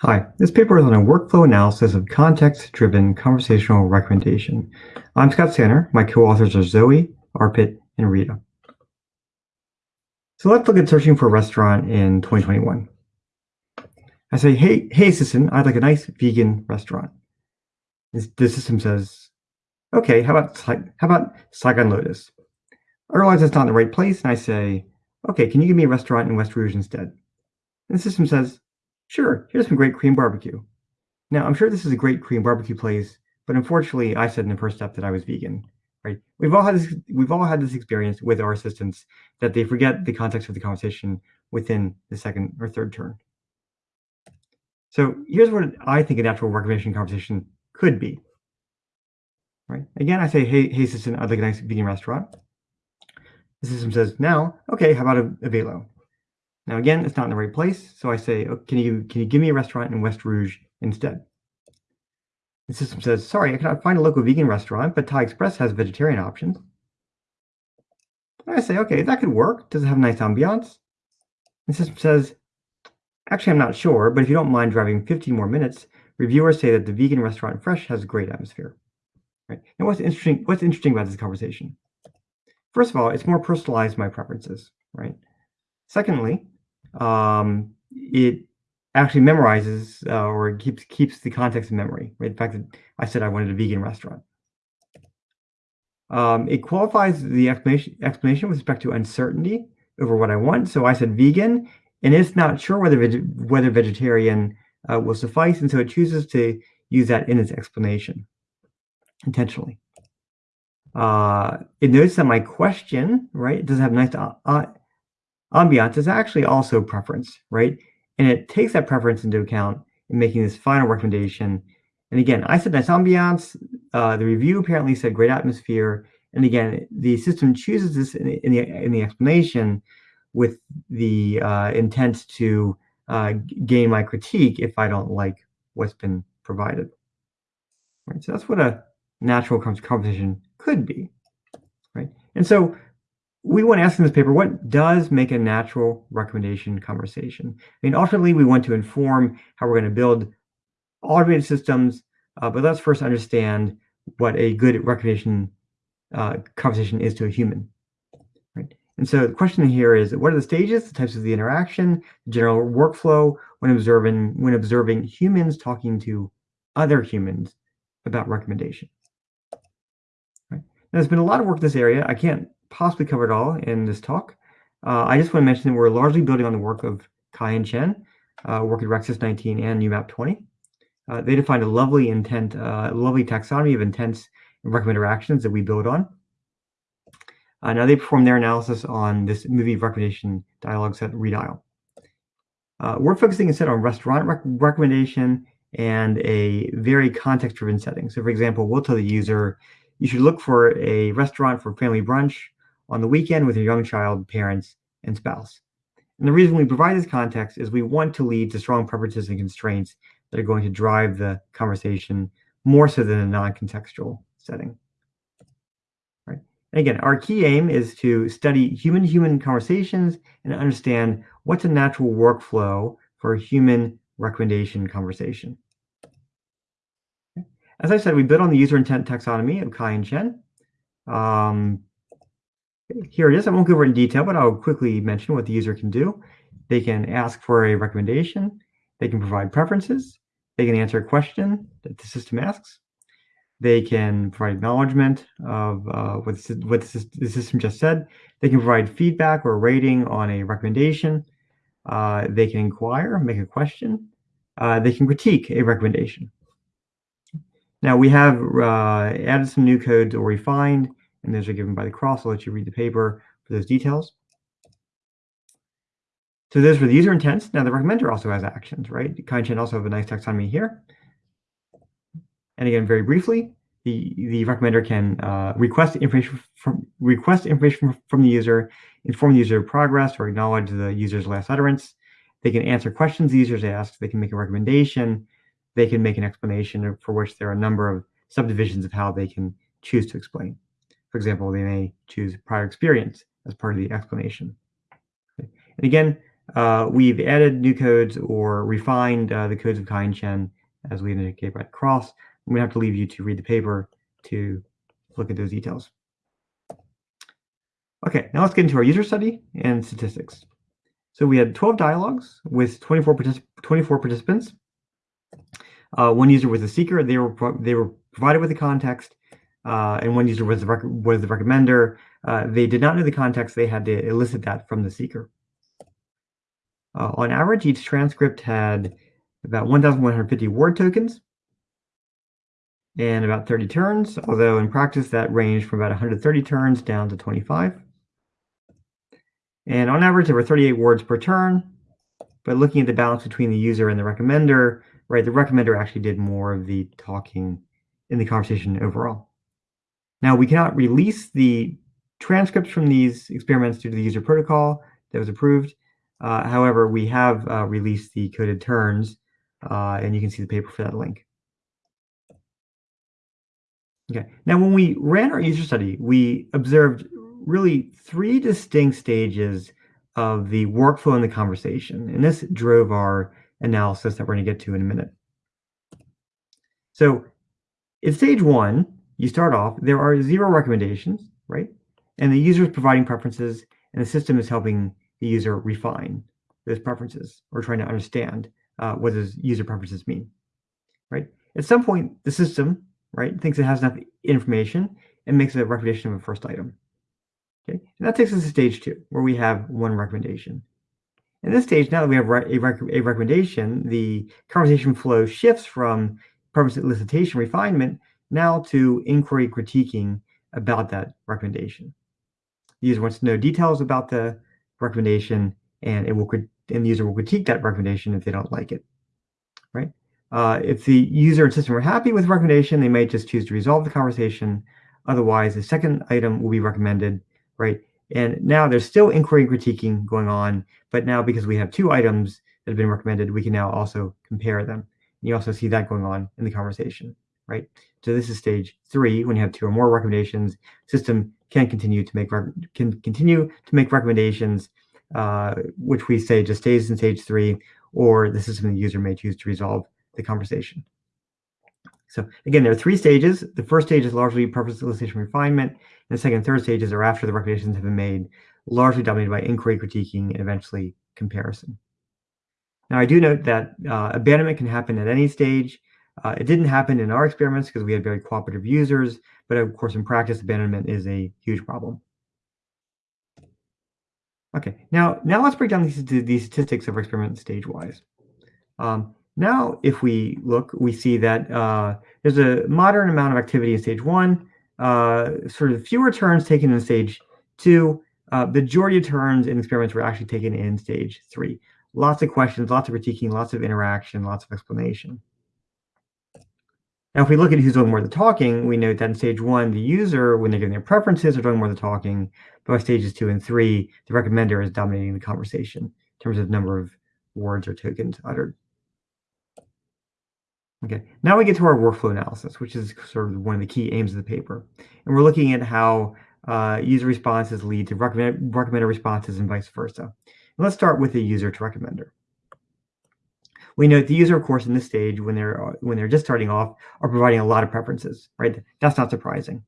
Hi, this paper is on a workflow analysis of context-driven conversational recommendation. I'm Scott Sanner. My co-authors are Zoe, Arpit, and Rita. So let's look at searching for a restaurant in 2021. I say, hey, hey, assistant, I'd like a nice vegan restaurant. The system says, okay, how about how about Saigon Lotus? I realize it's not in the right place, and I say, okay, can you give me a restaurant in West Rouge instead? And the system says, Sure, here's some great Korean barbecue. Now, I'm sure this is a great Korean barbecue place, but unfortunately, I said in the first step that I was vegan, right? We've all had this, we've all had this experience with our assistants that they forget the context of the conversation within the second or third turn. So here's what I think a natural recommendation conversation could be. Right? Again, I say, hey, hey, assistant, I'd like a nice vegan restaurant. The system says, now, okay, how about a, a velo? Now again, it's not in the right place, so I say, oh, can you can you give me a restaurant in West Rouge instead? The system says, sorry, I cannot find a local vegan restaurant, but Thai Express has vegetarian options. And I say, okay, that could work. Does it have a nice ambiance? The system says, actually, I'm not sure, but if you don't mind driving 15 more minutes, reviewers say that the vegan restaurant Fresh has a great atmosphere. Right? And what's interesting, what's interesting about this conversation? First of all, it's more personalized my preferences, right? Secondly, um, it actually memorizes uh, or keeps keeps the context in memory. In fact, I said I wanted a vegan restaurant. Um, it qualifies the explanation explanation with respect to uncertainty over what I want. So I said vegan, and it's not sure whether veg whether vegetarian uh, will suffice, and so it chooses to use that in its explanation intentionally. Uh, it notes that my question, right, it doesn't have nice uh, ambiance is actually also preference, right? And it takes that preference into account in making this final recommendation. And again, I said nice ambiance. Uh, the review apparently said great atmosphere. And again, the system chooses this in, in the in the explanation with the uh, intent to uh, gain my critique if I don't like what's been provided. Right. So that's what a natural conversation could be. Right. And so we want to ask in this paper, what does make a natural recommendation conversation? I mean, ultimately, we want to inform how we're going to build automated systems, uh, but let's first understand what a good recommendation uh, conversation is to a human. Right? And so the question here is, what are the stages, the types of the interaction, the general workflow when observing when observing humans talking to other humans about recommendations? Right? Now, there's been a lot of work in this area. I can't possibly cover it all in this talk. Uh, I just want to mention that we're largely building on the work of Cai and Chen, uh, work at RecSys 19 and UMAP 20. Uh, they defined a lovely intent, uh, lovely taxonomy of intents and recommender actions that we build on. Uh, now they perform their analysis on this movie recommendation dialogue set ReDial. Uh, we're focusing instead on restaurant rec recommendation and a very context-driven setting. So for example, we'll tell the user, you should look for a restaurant for family brunch on the weekend with your young child, parents, and spouse. And the reason we provide this context is we want to lead to strong preferences and constraints that are going to drive the conversation more so than a non-contextual setting. Right. And again, our key aim is to study human-human conversations and understand what's a natural workflow for a human recommendation conversation. As I said, we built on the user intent taxonomy of Cai and Chen. Um, here it is. I won't go over in detail, but I'll quickly mention what the user can do. They can ask for a recommendation. They can provide preferences. They can answer a question that the system asks. They can provide acknowledgement of uh, what, what the system just said. They can provide feedback or rating on a recommendation. Uh, they can inquire, make a question. Uh, they can critique a recommendation. Now we have uh, added some new code or refined and those are given by the cross. I'll let you read the paper for those details. So those were the user intents. Now the recommender also has actions, right? Kainchen also have a nice taxonomy here. And again, very briefly, the, the recommender can uh, request information from request information from the user, inform the user of progress, or acknowledge the user's last utterance. They can answer questions the user's asked. They can make a recommendation. They can make an explanation for which there are a number of subdivisions of how they can choose to explain. For example, they may choose prior experience as part of the explanation. Okay. And again, uh, we've added new codes or refined uh, the codes of Kai-en as we indicate by cross. I'm going to have to leave you to read the paper to look at those details. Okay, now let's get into our user study and statistics. So we had 12 dialogues with 24, particip 24 participants. Uh, one user was a seeker. They were they were provided with the context, uh, and one user was the the recommender. Uh, they did not know the context. They had to elicit that from the seeker. Uh, on average, each transcript had about 1,150 word tokens and about 30 turns, although in practice that ranged from about 130 turns down to 25. And on average, there were 38 words per turn. But looking at the balance between the user and the recommender, right, the recommender actually did more of the talking in the conversation overall. Now, we cannot release the transcripts from these experiments due to the user protocol that was approved. Uh, however, we have uh, released the coded turns, uh, and you can see the paper for that link. Okay, now when we ran our user study, we observed really three distinct stages of the workflow in the conversation. And this drove our analysis that we're going to get to in a minute. So in stage one, you start off, there are zero recommendations, right? And the user is providing preferences and the system is helping the user refine those preferences or trying to understand uh, what does user preferences mean, right? At some point, the system, right, thinks it has enough information and makes a recommendation of a first item. Okay, and that takes us to stage two, where we have one recommendation. In this stage, now that we have a, rec a recommendation, the conversation flow shifts from preference elicitation refinement now to inquiry critiquing about that recommendation. The user wants to know details about the recommendation, and it will and the user will critique that recommendation if they don't like it. Right? Uh, if the user and system are happy with the recommendation, they may just choose to resolve the conversation. Otherwise, the second item will be recommended right? And now there's still inquiry and critiquing going on, but now because we have two items that have been recommended, we can now also compare them. You also see that going on in the conversation, right? So this is stage three. When you have two or more recommendations, system can continue to make can continue to make recommendations, uh, which we say just stays in stage three, or the system the user may choose to resolve the conversation. So again, there are three stages. The first stage is largely preference elicitation refinement, and the second and third stages are after the recommendations have been made, largely dominated by inquiry, critiquing, and eventually comparison. Now, I do note that uh, abandonment can happen at any stage. Uh, it didn't happen in our experiments because we had very cooperative users, but of course, in practice, abandonment is a huge problem. Okay, now, now let's break down these, these statistics of our experiment stage-wise. Um, now, if we look, we see that uh, there's a moderate amount of activity in stage one, uh, sort of fewer turns taken in stage two. Uh, majority of turns in experiments were actually taken in stage three. Lots of questions, lots of critiquing, lots of interaction, lots of explanation. Now, if we look at who's doing more of the talking, we note that in stage one, the user, when they're giving their preferences, are doing more of the talking. But by stages two and three, the recommender is dominating the conversation in terms of number of words or tokens uttered. Okay, now we get to our workflow analysis, which is sort of one of the key aims of the paper. And we're looking at how uh, user responses lead to recommend, recommender responses and vice versa. And let's start with the user to recommender. We note the user, of course, in this stage, when they're when they're just starting off, are providing a lot of preferences, right? That's not surprising.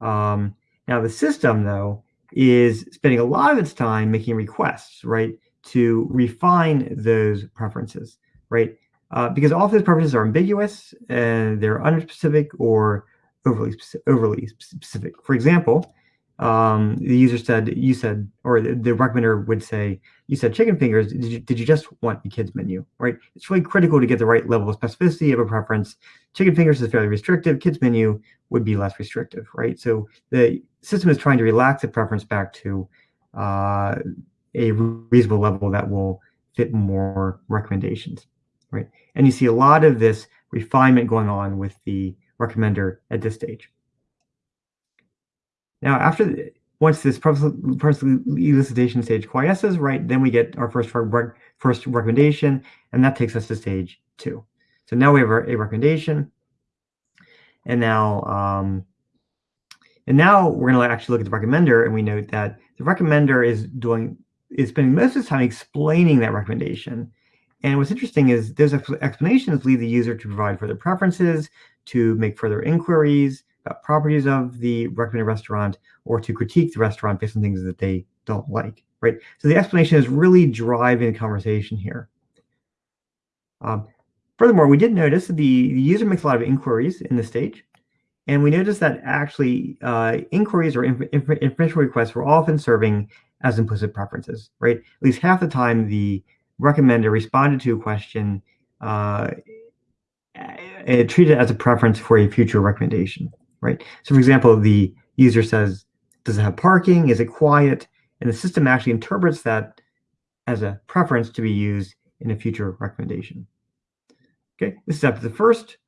Um, now the system, though, is spending a lot of its time making requests, right, to refine those preferences, right? uh, because all of those preferences are ambiguous and they're unspecific or overly overly specific. For example, um, the user said, you said, or the, the, recommender would say, you said chicken fingers, did you, did you just want the kids menu, right? It's really critical to get the right level of specificity of a preference. Chicken fingers is fairly restrictive, kids menu would be less restrictive, right? So the system is trying to relax the preference back to uh, a reasonable level that will fit more recommendations right? And you see a lot of this refinement going on with the recommender at this stage. Now, after the, once this process elicitation stage quiesces, right, then we get our first first recommendation, and that takes us to stage two. So now we have a recommendation, and now um, and now we're going to actually look at the recommender, and we note that the recommender is doing is spending most of its time explaining that recommendation. And what's interesting is those explanations lead the user to provide further preferences, to make further inquiries properties of the recommended restaurant, or to critique the restaurant based on things that they don't like, right? So the explanation is really driving the conversation here. Um, furthermore, we did notice that the, the user makes a lot of inquiries in this stage. And we noticed that actually uh, inquiries or inf inf information requests were often serving as implicit preferences, right? At least half the time the recommender responded to a question uh, treated it as a preference for a future recommendation, right? So for example, the user says, does it have parking? Is it quiet? And the system actually interprets that as a preference to be used in a future recommendation. Okay, this is after the first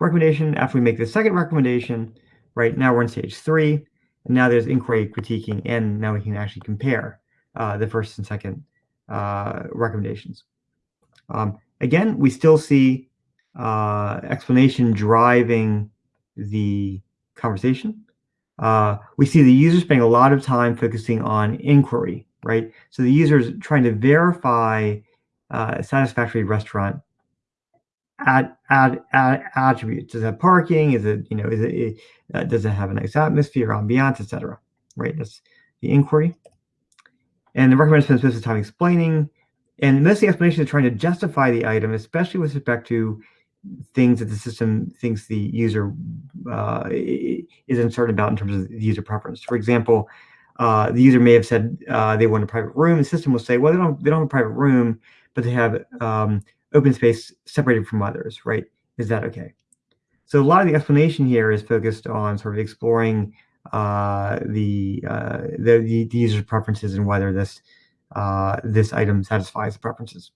recommendation. After we make the second recommendation, right now we're in stage three, and now there's inquiry, critiquing, and now we can actually compare uh, the first and second uh, recommendations. Um, again, we still see uh, explanation driving the conversation. Uh, we see the user spending a lot of time focusing on inquiry, right? So the user is trying to verify uh, a satisfactory restaurant add, add, add attributes. Does it have parking? Is it, you know, is it, uh, does it have a nice atmosphere, ambiance, etc. Right, that's the inquiry. And the recommender spends most of the time explaining, and most of the explanation is trying to justify the item, especially with respect to things that the system thinks the user uh, is uncertain about in terms of the user preference. For example, uh, the user may have said uh, they want a private room. The system will say, well, they don't, they don't have a private room, but they have um, open space separated from others, right? Is that okay? So a lot of the explanation here is focused on sort of exploring uh, the, uh, the, the user's preferences and whether this uh, this item satisfies the preferences.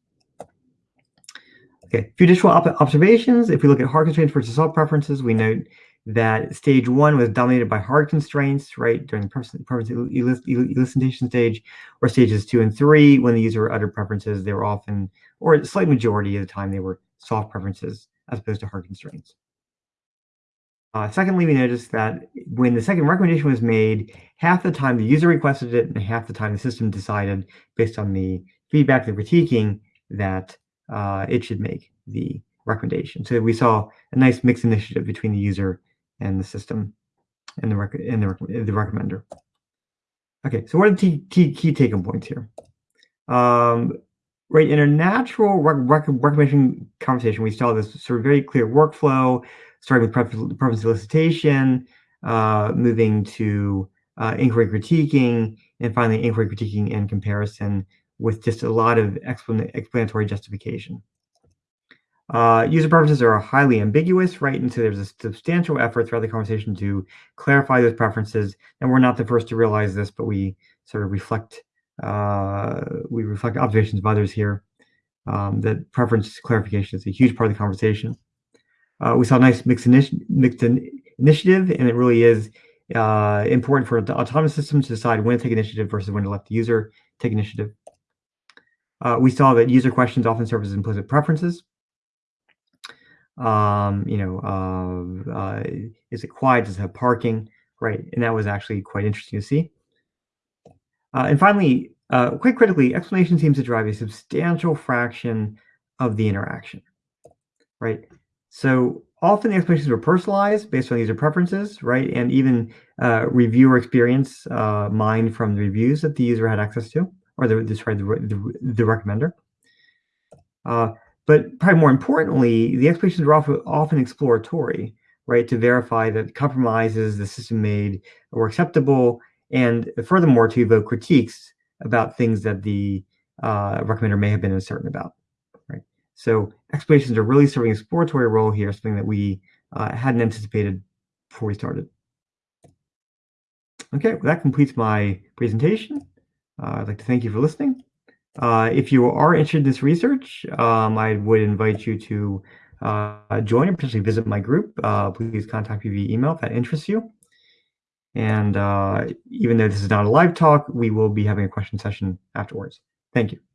Okay, op observations. If we look at hard constraints versus soft preferences, we note that stage one was dominated by hard constraints, right, during the preference elicitation stage, or stages two and three, when the user uttered preferences, they were often, or a slight majority of the time, they were soft preferences as opposed to hard constraints. Uh, secondly, we noticed that when the second recommendation was made, half the time the user requested it and half the time the system decided, based on the feedback they're critiquing, that uh, it should make the recommendation. So we saw a nice mixed initiative between the user and the system and the rec and the, rec the recommender. Okay, so what are the key, key take-home points here? Um, right, in a natural rec rec recommendation conversation, we saw this sort of very clear workflow, starting with preference, preference elicitation, uh, moving to uh, inquiry critiquing, and finally inquiry critiquing and comparison with just a lot of explanatory justification. Uh, user preferences are highly ambiguous, right? And so there's a substantial effort throughout the conversation to clarify those preferences. And we're not the first to realize this, but we sort of reflect uh, we reflect observations of others here. Um, that preference clarification is a huge part of the conversation. Uh, we saw a nice mixed, initi mixed in initiative, and it really is uh, important for the autonomous systems to decide when to take initiative versus when to let the user take initiative. Uh, we saw that user questions often serve as implicit preferences um, you know, uh, uh, is it quiet? Does it have parking? Right, and that was actually quite interesting to see. Uh, and finally, uh, quite critically, explanation seems to drive a substantial fraction of the interaction, right? So often the explanations were personalized based on user preferences, right? And even uh, reviewer experience mined from the reviews that the user had access to, or the, sorry, the, the, the recommender. Uh, but probably more importantly, the explanations are often, often exploratory, right, to verify that compromises the system made were acceptable, and furthermore, to evoke critiques about things that the uh, recommender may have been uncertain about, right? So explanations are really serving an exploratory role here, something that we uh, hadn't anticipated before we started. Okay, well, that completes my presentation. Uh, I'd like to thank you for listening. Uh, if you are interested in this research, um, I would invite you to uh, join and potentially visit my group. Uh, please contact me via email if that interests you. And uh, even though this is not a live talk, we will be having a question session afterwards. Thank you.